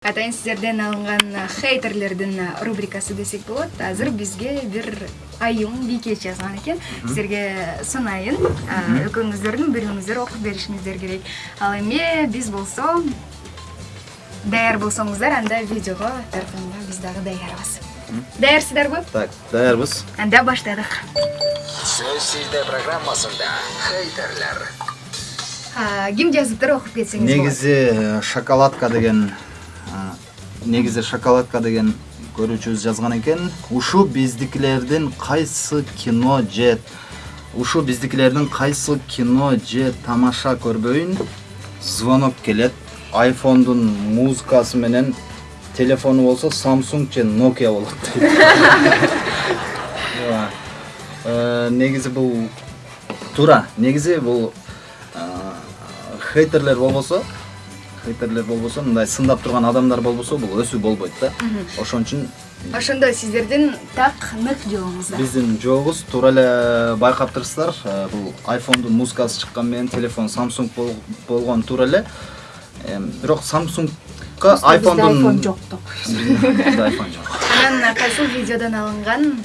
атайын сиздерден алынган хейтерлердин рубрикасы десек болот азыр бизге бир айым бийкеч жазган экен силерге sunайын экөөңүздөрдүн бириңиздер окуп беришиңиздер керек. Ал эми биз болсо даяр болсоңуздар анда видеого тартууга биз дагы даярбыз даярсыздарбы Так, даярбыз. анда баштадык сөз сизде программасында хейтерлер. Ким жазыптыр окуп кетсеңиз болот Негизи шоколадка деген негизи шоколадка деген көрүүчүбүз жазган экен. Ушу биздикилердин кайсы кино же ушу биздикилердин кайсы кино же тамаша көрбөйүн звонок келет. айфондун музыкасы менен телефону болсо Samsung же Nokia болот дейт. Э, негизи бул туура негизи бул а, хейтерлер болбосо хейтерлер болбосо мындай сындап турган адамдар болбосо бул өсүү болбойт да. Ошон үчүн ошондо сиздердин так нык жообуңуздар биздин жообуз туура эле байкап турсуздар. Э, бул айфондун музыкасы чыккан менен телефон samsung бол- болгон туура эле бирок самсунгга айфондун айфон жок деп Бизде айфон жок. Анан кайсыл видеодон алынган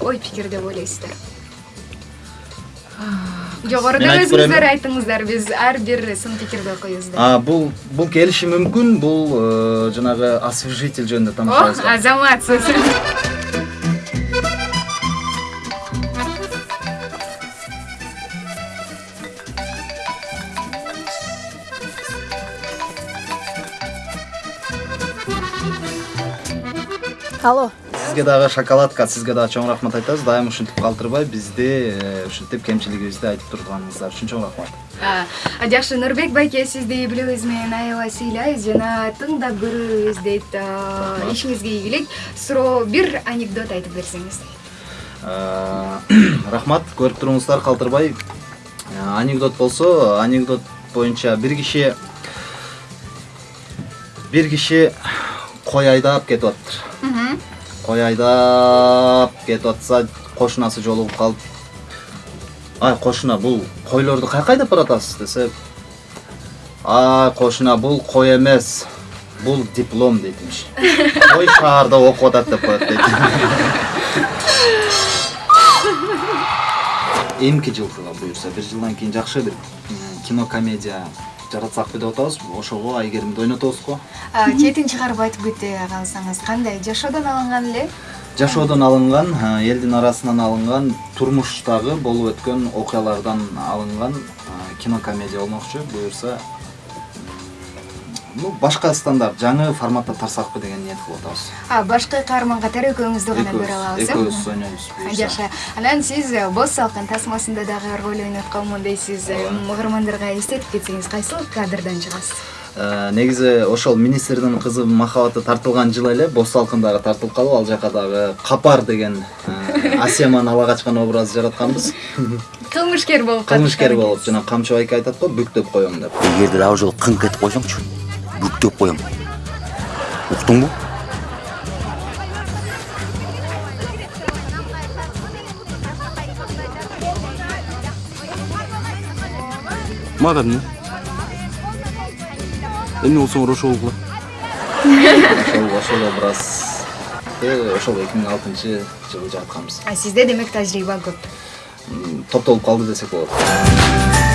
ой пикир деп ойлойсуздар? Жогоруда өзүңүздөр айттыңыздар биз ар бир сын пикирди окуйбуз деп а бул бул келиши мүмкүн бул э, жанагы освежитель жөнүндө о тамашабыз азаматсыз алло. Сизге дагы шоколадка сизге дагы чоң рахмат айтабыз дайым ушинтип калтырбай бизди ушинтип кемчилигибизди айтып турганыңыздар үчүн чоң рахмат А, жакшы нурбек байке сизди үй бүлөбүз менен аябай сыйлайбыз жана тыңдап көрөбүз дейт ишиңизге ийгилик суроо бир анекдот айтып берсеңиз рахмат көрүп туруңуздар калтырбай анекдот болсо анекдот боюнча бир киши бир киши кой айдап кетип атыптыр кой айдап кетип атса кошунасы жолугуп калып ай кошуна бул койлорду каяка айдап баратасыз десе ай кошуна бул кой эмес бул диплом дейт имиш кой шаарда окуп атат деп коет дейт эмки жылкыга буюрса бир жылдан кийин жакшы бир м, кино комедия жаратсакпы деп атабыз. Ошого айгеримди ойнотобуз го. Четин чыгарып айтып кете калсаңыз кандай? Жашоодон алынган эле? Жашоодон алынган элдин арасынан алынган турмуштагы болуп өткөн окуялардан алынган а, кино комедия болмокчу. Буюрса ну башка стандарт жаңы форматта тарсакпы деген ниет кылып атабыз а башкы каарман катары экөөңүздү гана көрө алабыз э экөөбүз ойнойбуз буюрса жакшы анан сиз э, боз салкын тасмасында дагы роль ойнотконмун дейсиз. Э, угармандарга эстетип кетсеңиз кайсыл кадрдан чыгасыз? Э, негизи ошол министрдин кызы махабаты тартылган жылы эле боз салкын дагы тартылып калып ал жака дагы капар деген асеманы ала качкан образ жаратканбыз. Кылмышкер болуп кылмышкер болуп жана камчы байке айтат го бүктөп коем деп. Эгерде дагы жолу кыңк этип койсоңчу бүктөп коем уктуңбу мага эмне эмне болсоңор ошол кыла ошол ошол образ ошол эки миң алтынчы жылы жаратканбыз А, сизде демек тажрыйба көп топтолуп калды десек болот